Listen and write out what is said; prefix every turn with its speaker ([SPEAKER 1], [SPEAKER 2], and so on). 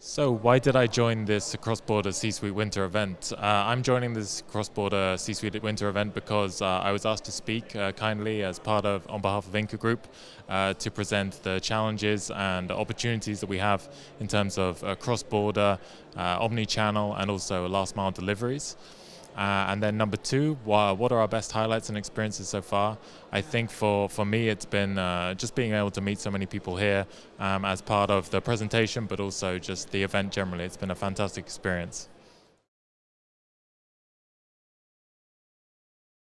[SPEAKER 1] So, why did I join this cross-border C-suite winter event? Uh, I'm joining this cross-border C-suite winter event because uh, I was asked to speak uh, kindly as part of, on behalf of Ingka Group, uh, to present the challenges and opportunities that we have in terms of uh, cross-border, uh, omni-channel, and also last-mile deliveries. Uh, and then number two, what are our best highlights and experiences so far? I think for, for me, it's been uh, just being able to meet so many people here um, as part of the presentation, but also just the event generally. It's been a fantastic experience.